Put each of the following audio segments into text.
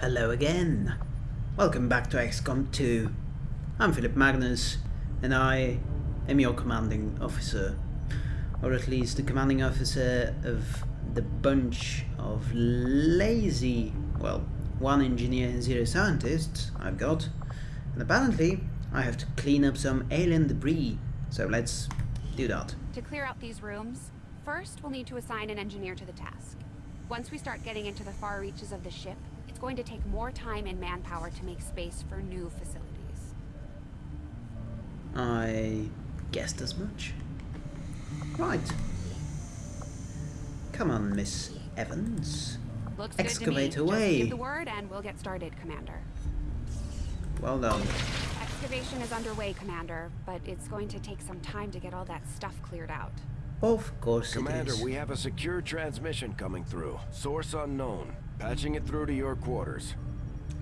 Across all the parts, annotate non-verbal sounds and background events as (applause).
Hello again. Welcome back to XCOM 2. I'm Philip Magnus, and I am your commanding officer. Or at least the commanding officer of the bunch of lazy, well, one engineer and zero scientists I've got. And apparently, I have to clean up some alien debris. So let's do that. To clear out these rooms, first we'll need to assign an engineer to the task. Once we start getting into the far reaches of the ship, it's going to take more time and manpower to make space for new facilities. I guessed as much. Right. Come on, Miss Evans. Looks Excavate good to me. away. Just give the word and we'll get started, Commander. Well done. Excavation is underway, Commander, but it's going to take some time to get all that stuff cleared out. Of course Commander, it is. we have a secure transmission coming through. Source unknown. Patching it through to your quarters.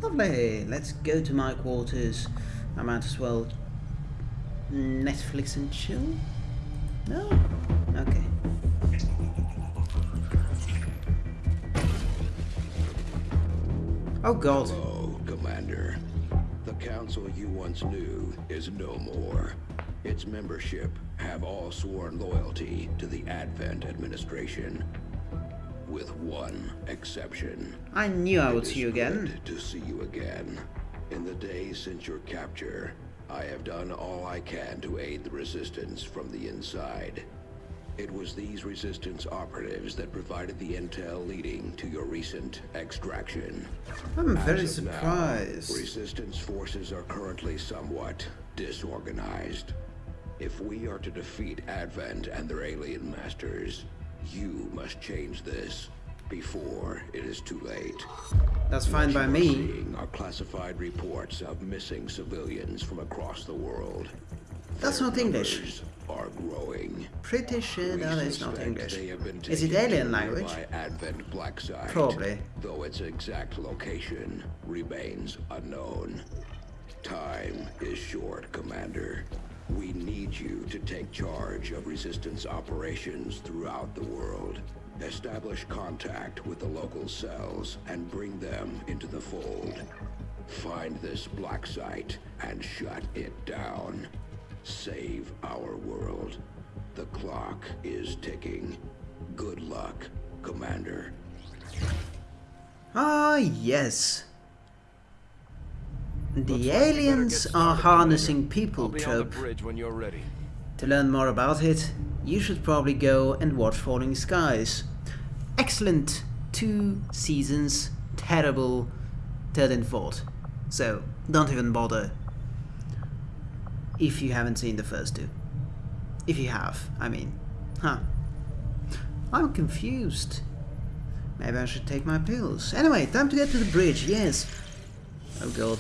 Lovely. Let's go to my quarters. I might as well Netflix and chill. No? Okay. Oh god. Hello, Commander. The council you once knew is no more. Its membership have all sworn loyalty to the Advent administration. With one exception. I knew I would see you again. to see you again. In the days since your capture, I have done all I can to aid the resistance from the inside. It was these resistance operatives that provided the intel leading to your recent extraction. I'm As very of now, surprised. resistance forces are currently somewhat disorganized. If we are to defeat Advent and their alien masters, you must change this before it is too late. That's fine by me. are classified reports of missing civilians from across the world. That's Their not English. Are growing. Pretty sure that is not English. they have been Is it alien language? Advent Black Site, Probably. Though its exact location remains unknown. Time is short, Commander. We need you to take charge of resistance operations throughout the world. Establish contact with the local cells and bring them into the fold. Find this black site and shut it down. Save our world. The clock is ticking. Good luck, Commander. Ah, yes. The aliens are harnessing people I'll be on trope. the bridge when you're ready. To learn more about it, you should probably go and watch Falling Skies. Excellent two seasons, terrible third and fourth. So don't even bother if you haven't seen the first two. If you have, I mean. Huh. I'm confused. Maybe I should take my pills. Anyway, time to get to the bridge, yes. Oh god.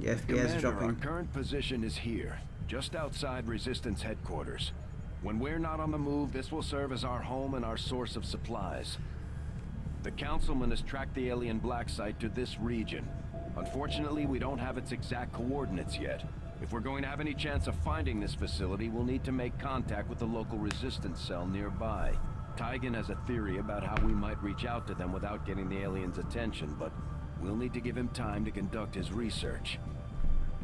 The Commander, our current position is here, just outside Resistance headquarters. When we're not on the move, this will serve as our home and our source of supplies. The Councilman has tracked the alien black site to this region. Unfortunately, we don't have its exact coordinates yet. If we're going to have any chance of finding this facility, we'll need to make contact with the local resistance cell nearby. Tygan has a theory about how we might reach out to them without getting the aliens' attention, but we'll need to give him time to conduct his research.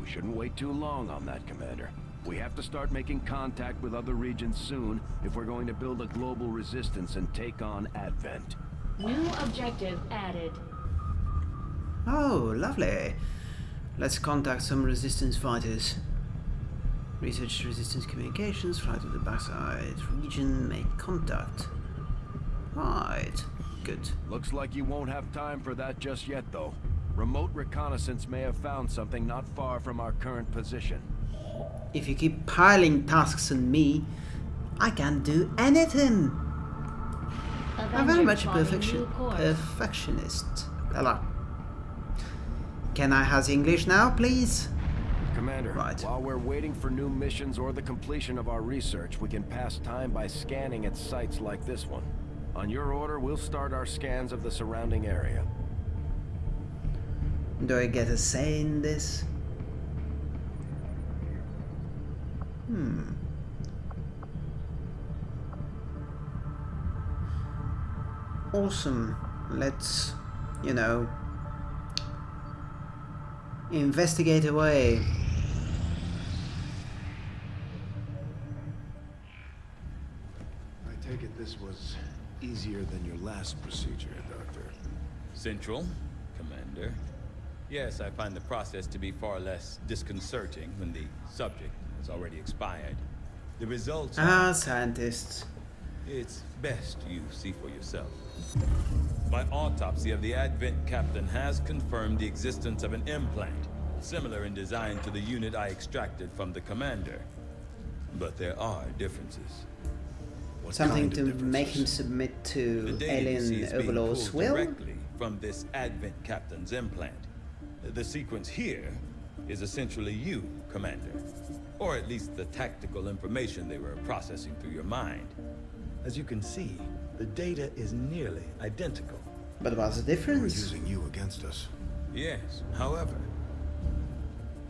We shouldn't wait too long on that, Commander. We have to start making contact with other regions soon if we're going to build a global resistance and take on Advent. New objective added. Oh, lovely. Let's contact some resistance fighters. Research resistance communications, fly to the backside region, make contact. Right, good. Looks like you won't have time for that just yet, though. Remote reconnaissance may have found something not far from our current position. If you keep piling tasks on me, I can't do anything. I'm very much a plotting perfection perfectionist. Hello. Can I have English now, please? Commander, Right. while we're waiting for new missions or the completion of our research, we can pass time by scanning at sites like this one. On your order, we'll start our scans of the surrounding area. Do I get a say in this? Hmm. Awesome. Let's, you know, Investigate away. I take it this was easier than your last procedure, Doctor. Central, Commander. Yes, I find the process to be far less disconcerting when the subject has already expired. The results Ah, are... scientists. It's best you see for yourself. My autopsy of the Advent captain has confirmed the existence of an implant, similar in design to the unit I extracted from the commander. But there are differences. What Something kind to of make him submit to data you see alien overlord's will? directly from this Advent captain's implant. The sequence here is essentially you, Commander. Or at least the tactical information they were processing through your mind. As you can see, the data is nearly identical. But what's the We're difference? using you against us. Yes, however,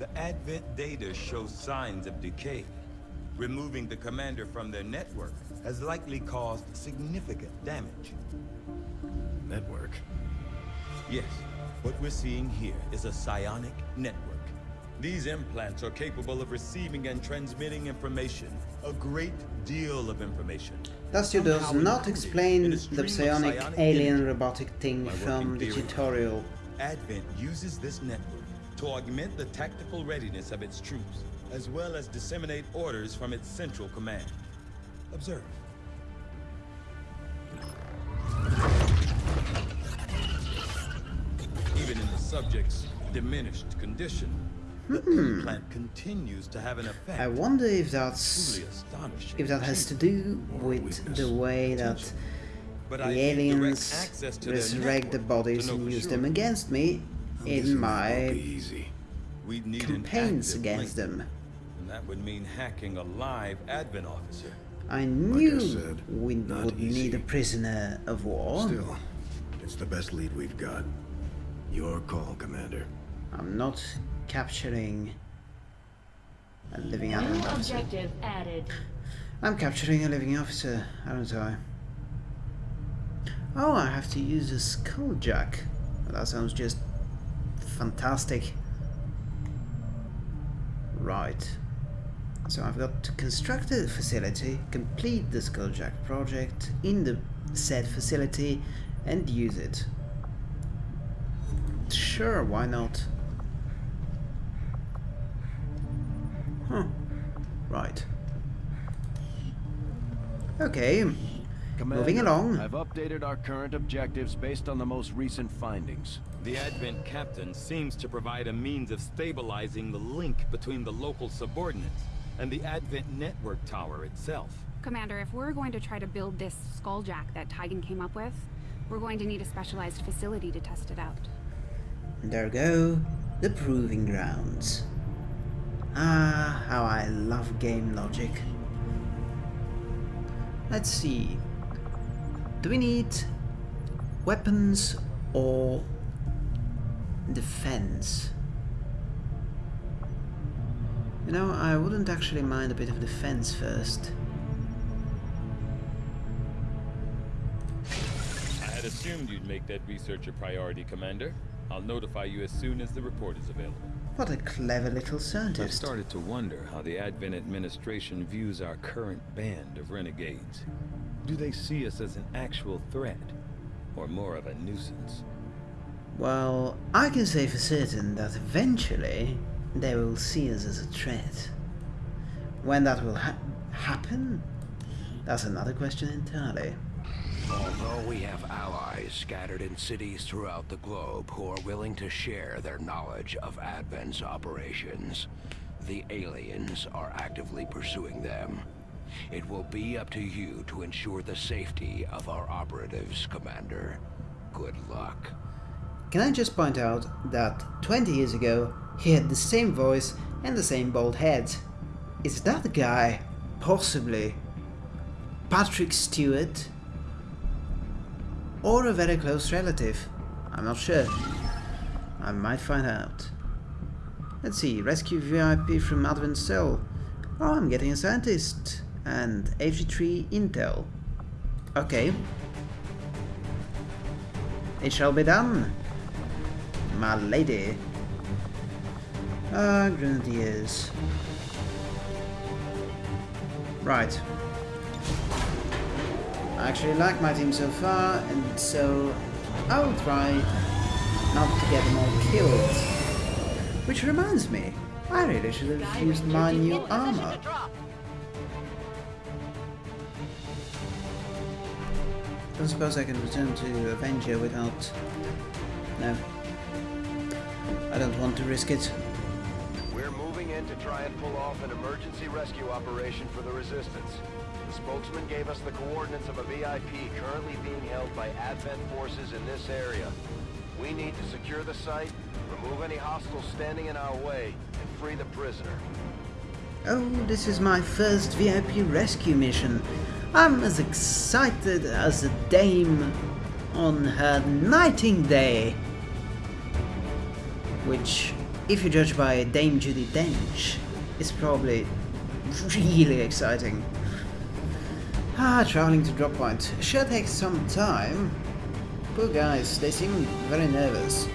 the Advent data shows signs of decay. Removing the commander from their network has likely caused significant damage. Network. Yes, what we're seeing here is a psionic network. These implants are capable of receiving and transmitting information, a great deal of information. Thus you does not explain the psionic psionic alien energy. robotic thing My working from the theory. tutorial. Advent uses this network to augment the tactical readiness of its troops, as well as disseminate orders from its central command. Observe. Even in the subject's diminished condition, the hmm. implant continues to have an effect. I wonder if that's if that has to do with the way that the I need direct aliens access to their resurrect the bodies and use them against me in my. We'd need an campaigns against them. And that would mean hacking a live Advent officer. I knew said, we would easy. need a prisoner of war. Still, it's the best lead we've got. Your call, Commander. I'm not capturing a living New Advent officer. objective added. I'm capturing a living officer, aren't I? Oh, I have to use a skulljack. Well, that sounds just fantastic. Right. So I've got to construct a facility, complete the skulljack project in the said facility, and use it. Sure, why not? Huh. Right. Okay. Moving along. I've updated our current objectives based on the most recent findings. The Advent captain seems to provide a means of stabilizing the link between the local subordinates and the Advent network tower itself. Commander, if we're going to try to build this skulljack that Tygan came up with, we're going to need a specialized facility to test it out. There go the proving grounds. Ah, how I love game logic. Let's see. Do we need weapons or defense? You know, I wouldn't actually mind a bit of defense first. I had assumed you'd make that research a priority, Commander. I'll notify you as soon as the report is available. What a clever little scientist. I've started to wonder how the Advent administration views our current band of renegades. Do they see us as an actual threat, or more of a nuisance? Well, I can say for certain that eventually they will see us as a threat. When that will ha- happen, that's another question entirely. Although we have allies scattered in cities throughout the globe who are willing to share their knowledge of Advent's operations, the aliens are actively pursuing them. It will be up to you to ensure the safety of our operatives, Commander. Good luck. Can I just point out that 20 years ago he had the same voice and the same bald head? Is that guy possibly Patrick Stewart? Or a very close relative? I'm not sure. I might find out. Let's see, rescue VIP from Advent Cell. Oh, I'm getting a scientist. And HG3 Intel. Okay. It shall be done my lady. Ah, grenadiers. Right. I actually like my team so far, and so I will try not to get them all killed. Which reminds me, I really should have used my new armor. Don't suppose I can return to Avenger without... No. I don't want to risk it. And pull off an emergency rescue operation for the Resistance. The spokesman gave us the coordinates of a VIP currently being held by Advent forces in this area. We need to secure the site, remove any hostiles standing in our way, and free the prisoner. Oh, this is my first VIP rescue mission. I'm as excited as a dame on her knighting day. Which, if you judge by Dame Judi Dench, is probably really exciting. Ah, traveling to drop point. Sure takes some time. Poor guys, they seem very nervous.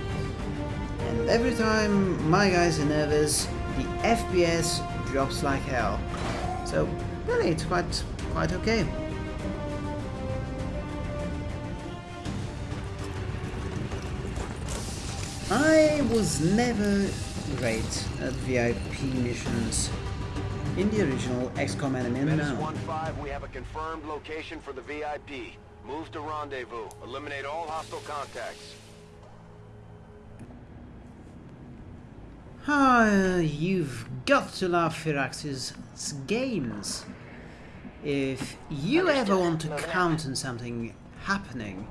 And every time my guys are nervous, the FPS drops like hell. So, really, it's quite, quite okay. I was never great at VIP missions. In the original XCOM Enemy Menace Unknown. 1-5, we have a confirmed location for the VIP. Move to rendezvous. Eliminate all hostile contacts. Ah, you've got to love Firaxis' games. If you ever want to count on something happening,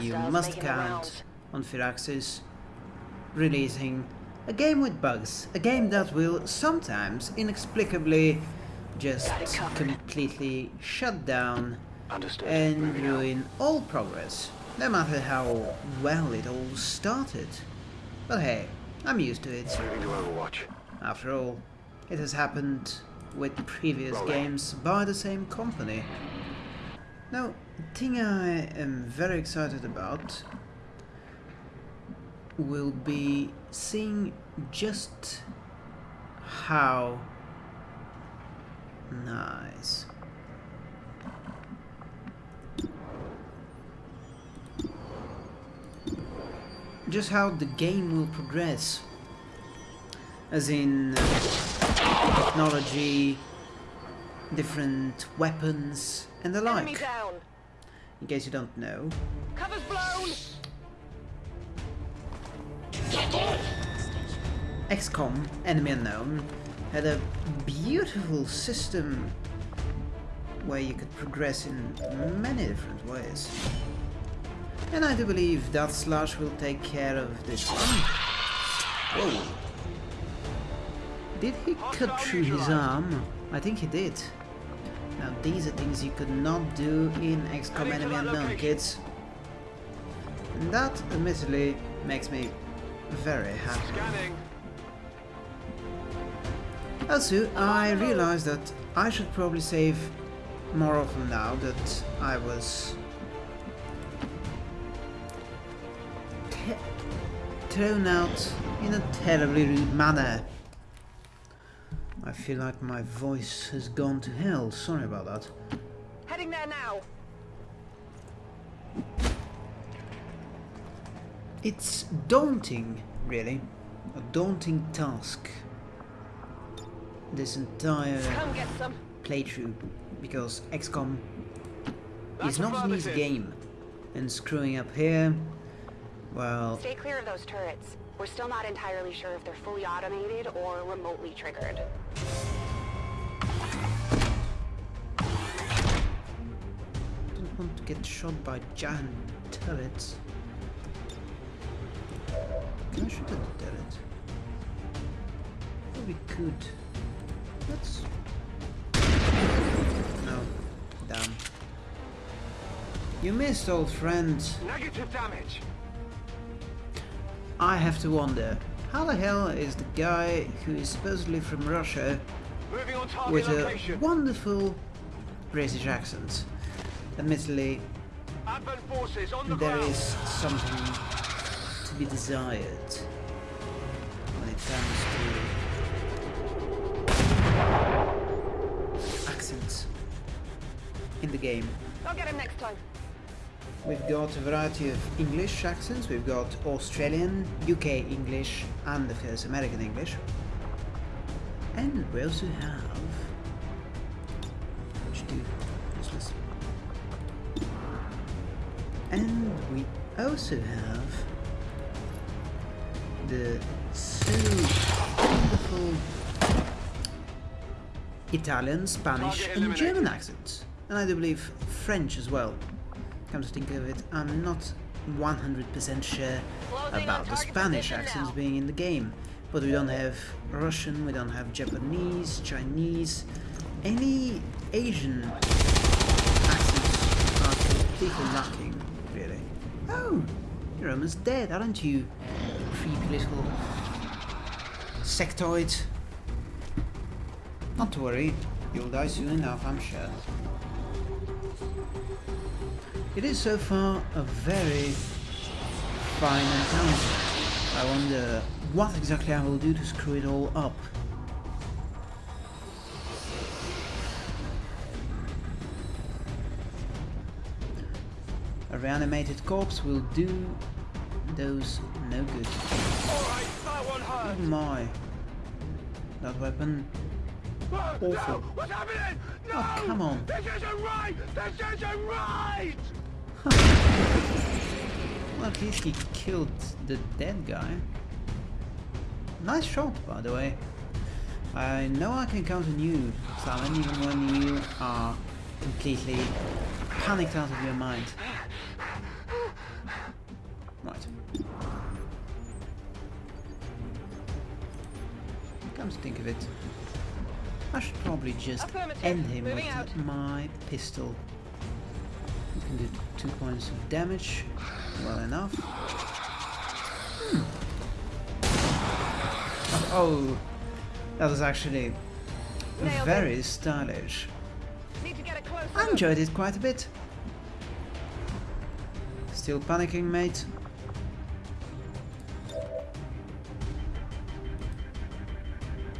you must count on Firaxis releasing a game with bugs, a game that will sometimes inexplicably just Got it covered. completely shut down Understood. and ruin all progress, no matter how well it all started. But hey, I'm used to it. Moving to Overwatch. After all, it has happened with previous games by the same company. Now, the thing I am very excited about will be seeing just how nice just how the game will progress as in uh, technology, different weapons and the like. down. In case you don't know, Cover's blown. XCOM Enemy Unknown had a beautiful system where you could progress in many different ways. And I do believe that Slash will take care of this one. Whoa. Did he cut through his arm? I think he did. Now these are things you could not do in XCOM Enemy Unknown, kids. And that, admittedly, makes me very happy. Scanning. Also, I realized that I should probably save more often now that I was thrown out in a terribly rude manner. I feel like my voice has gone to hell, sorry about that. Heading there now. It's daunting, really. A daunting task. This entire Come playthrough because XCOM is not an easy game. And screwing up here, well, Stay clear of those turrets. We're still not entirely sure if they're fully automated or remotely triggered. don't want to get shot by giant turrets. I shoot at the turret? Oh, we could. Let's... No. Damn. You missed, old friend. Negative damage. I have to wonder, how the hell is the guy who is supposedly from Russia with a location. wonderful British accent? Admittedly, Advent forces on the there ground. is something be desired when it comes to accents in the game. I'll get him next time. We've got a variety of English accents, we've got Australian, UK English and of course American English. And we also have... Which do useless. And we also have the uh, two wonderful Italian, Spanish, and German accents. And I do believe French as well. Come to think of it, I'm not 100% sure about the Spanish accents being in the game. But we don't have Russian, we don't have Japanese, Chinese, any Asian accents are completely lacking, really. Oh, you're almost dead, aren't you? Little sectoid. Not to worry, you'll die soon enough, I'm sure. It is so far a very fine encounter. I wonder what exactly I will do to screw it all up. A reanimated corpse will do those no good. Alright, that one hurt. Oh my. That weapon. Awful. No, what's happening? No! Oh, come on. This isn't right! This isn't right! (laughs) Well, at least he killed the dead guy. Nice shot, by the way. I know I can count on you, Simon, even when you are completely panicked out of your mind. Come to think of it, I should probably just end him Moving with out. my pistol. It can do two points of damage. Well enough. Hmm. Oh, that was actually Nailed very stylish. Need to get a I enjoyed it quite a bit. Still panicking, mate?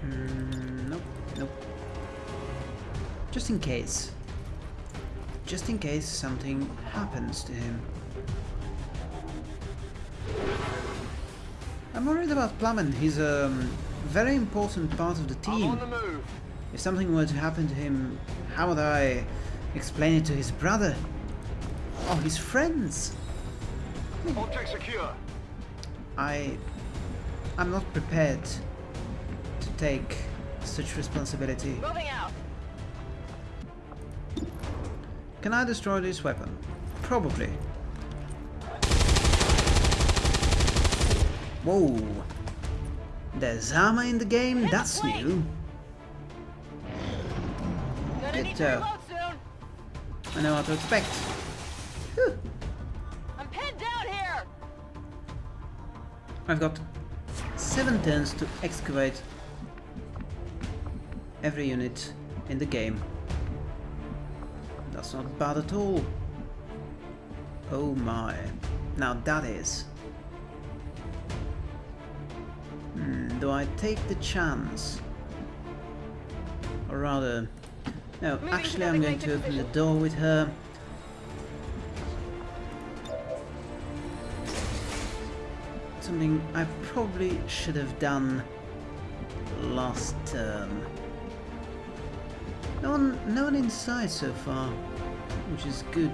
Mm, nope, nope. Just in case. Just in case something happens to him. I'm worried about Plummen. He's a um, very important part of the team. on the move. If something were to happen to him, how would I explain it to his brother? Or his friends? Object secure. I... I'm not prepared take such responsibility. Moving out. Can I destroy this weapon? Probably. Whoa! There's armor in the game? Hit That's flank. new. Good need to job. reload soon. I know what to expect. Whew. I'm pinned down here. I've got seven turns to excavate every unit in the game. That's not bad at all. Oh my. Now that is. Hmm, do I take the chance? Or rather... No, Moving actually I'm going to open the door with her. Something I probably should have done last turn. No one, no one inside so far, which is good.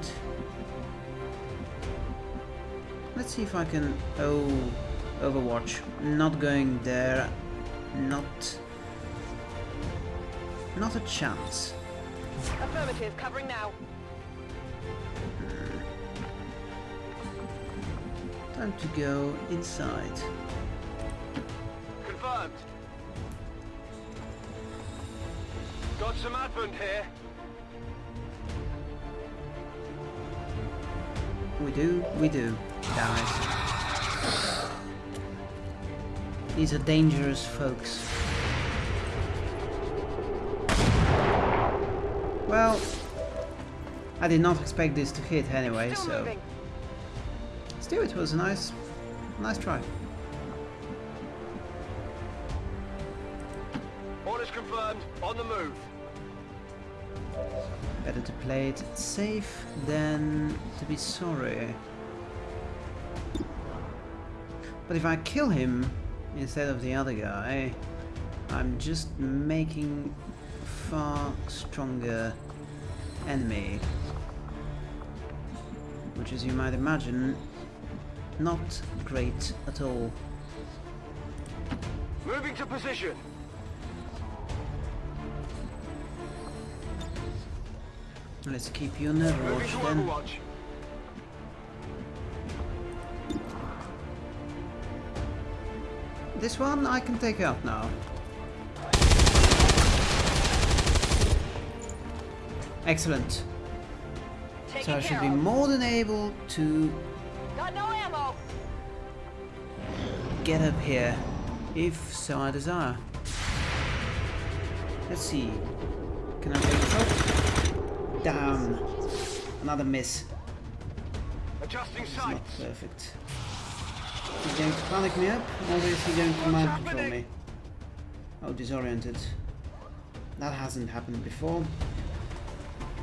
Let's see if I can... Oh, Overwatch. Not going there. Not... Not a chance. Affirmative, covering now. Hmm. Time to go inside. Confirmed. Got some advent here. We do, we do, guys. These are dangerous folks. Well, I did not expect this to hit anyway, Still so moving. still it was a nice, nice try. Better to play it safe than to be sorry. But if I kill him instead of the other guy, I'm just making far stronger enemy. Which as you might imagine, not great at all. Moving to position. Let's keep you on Overwatch then. Overwatch. This one I can take out now. Excellent. So I should be more than able to Got no ammo. get up here, if so I desire. Let's see. Can I take a shot? Down. Another miss. Adjusting not perfect. He's going to panic me up, or is he going to mind control me? Oh, disoriented. That hasn't happened before.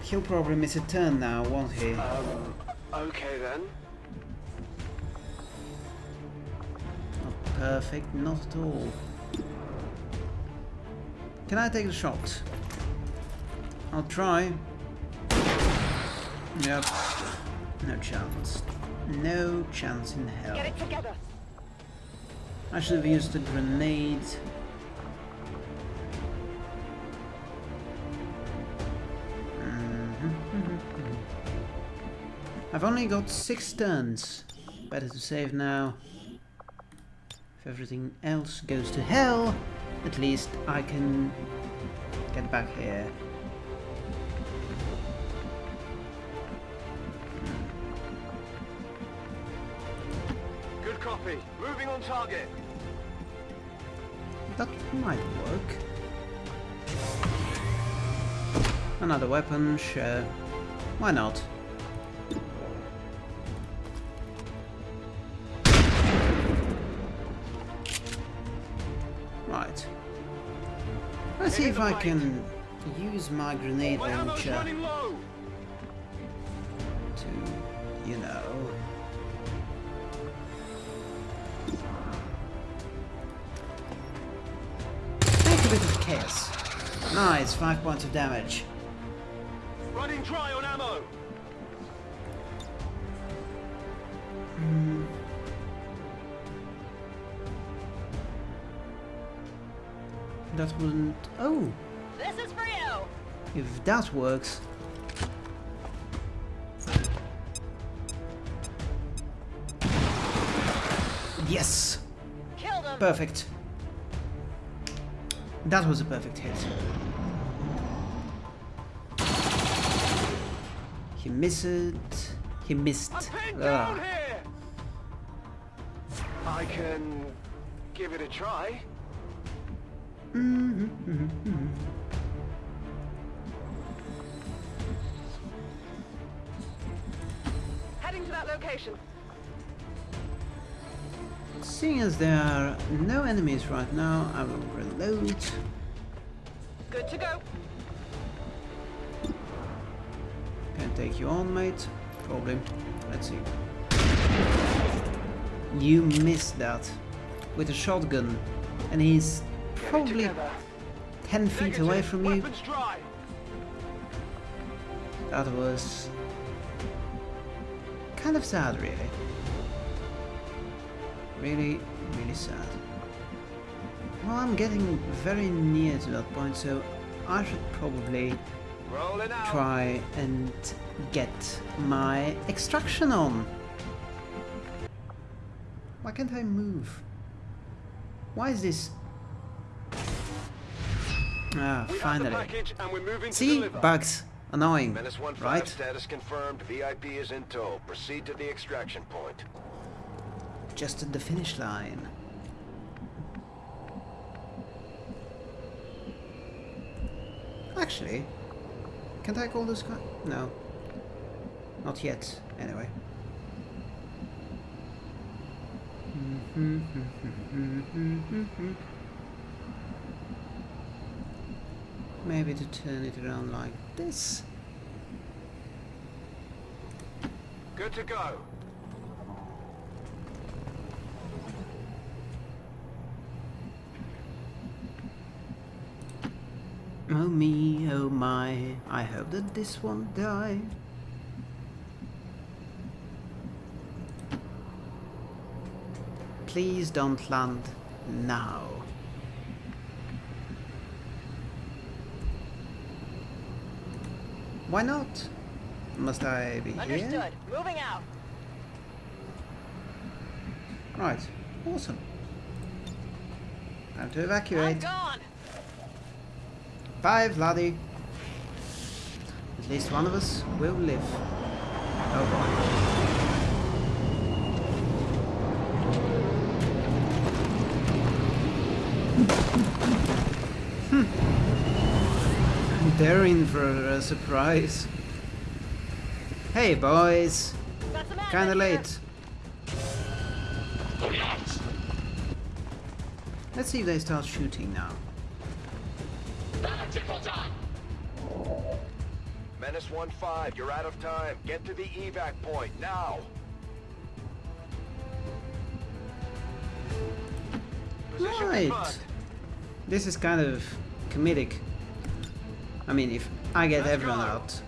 He'll probably miss a turn now, won't he? Um, okay then. Not perfect, not at all. Can I take a shot? I'll try. Yep. No chance. No chance in hell. Get it together. I should have used a grenade. Mhm. I've only got six turns. Better to save now. If everything else goes to hell, at least I can get back here. Copy. Moving on target. That might work. Another weapon, sure. Why not? Right. Let's see if I can use my grenade launcher Nice, five points of damage. Running dry on ammo. Hmm. That wouldn't... Oh! This is for you. If that works... Yes! Killed him. Perfect. That was a perfect hit. He missed. He missed. I'm pinned down here. I can give it a try. Mm-hmm, mm-hmm, mm-hmm. Heading to that location. Seeing as there are no enemies right now, I will reload. Good to go. Can take you on, mate? Probably. Let's see. You missed that with a shotgun, and he's probably together. 10 feet away from you. That was kind of sad, really. Really, really sad. Well, I'm getting very near to that point, so I should probably try and get my extraction on. Why can't I move? Why is this? Ah, We finally. package and we're moving See, bugs, annoying, Menace 1-5 right? status confirmed. VIP is in tow. Proceed to the extraction point just at the finish line. Actually, can I call this guy? No. Not yet, anyway. (laughs) Maybe to turn it around like this. Good to go. Oh me, oh my, I hope that this won't die. Please don't land now. Why not? Must I be here? Understood. Moving out. Right, awesome. Time to evacuate. I'm gone. Bye, Vladdy. At least one of us will live. Oh boy. Hmm. They're in for a surprise. Hey, boys. Kinda late. Let's see if they start shooting now. Menace 1-5, you're out of time. Get to the evac point, now! Right. This is kind of comedic. I mean, if I get Let's everyone go. out,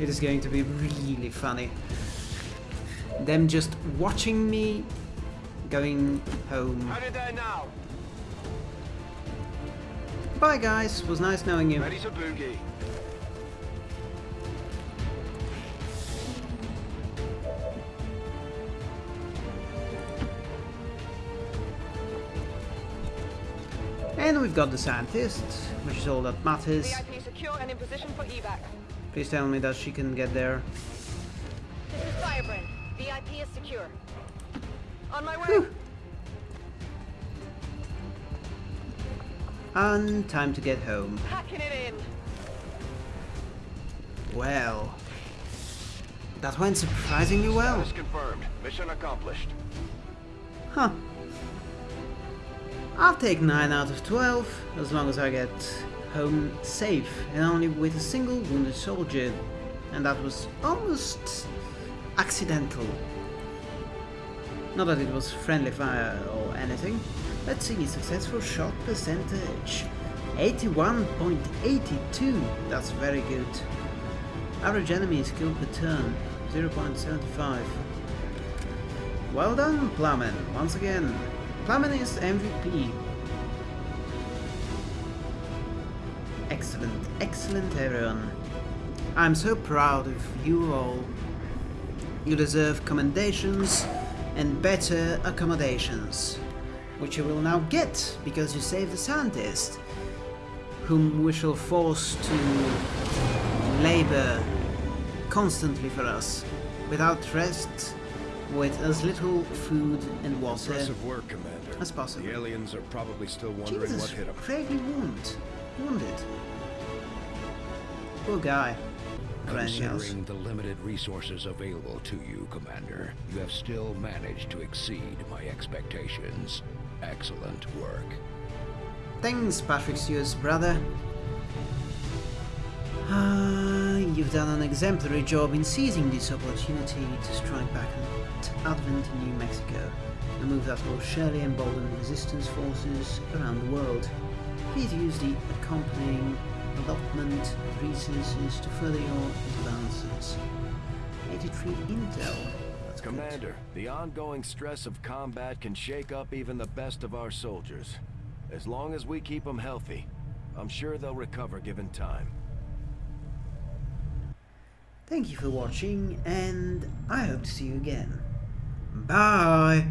it is going to be really funny. Them just watching me going home. Headed there now. Bye guys, was nice knowing you. Ready to boogie. And we've got the scientist, which is all that matters. VIP secure and in position for evac. Please tell me that she can get there. This is Firebrand. VIP is secure. On my way. Whew. And time to get home. Packing it in. Well, that went surprisingly well. Status confirmed. Mission accomplished. Huh. I'll take 9 out of 12, as long as I get home safe and only with a single wounded soldier. And that was almost accidental. Not that it was friendly fire or anything. Let's see, successful shot percentage. 81.82, that's very good. Average enemy skill per turn, 0.75. Well done, Plowman, once again. Plowman is MVP. Excellent, excellent everyone. I'm so proud of you all. You deserve commendations and better accommodations, which you will now get because you saved the scientist, whom we shall force to labor constantly for us, without rest, with as little food and water work, as possible. The aliens are probably still wondering Jesus, what hit them. gravely wound, wounded. Poor guy. Or anything else. Considering the limited resources available to you, Commander, you have still managed to exceed my expectations. Excellent work. Thanks, Patrick Stewart's brother. Ah, you've done an exemplary job in seizing this opportunity to strike back at Advent in New Mexico, a move that will surely embolden resistance forces around the world. Please use the accompanying allotment of resources to further your advances. 83 intel. That's good. Commander, the ongoing stress of combat can shake up even the best of our soldiers. As long as we keep them healthy, I'm sure they'll recover given time. Thank you for watching, and I hope to see you again. Bye!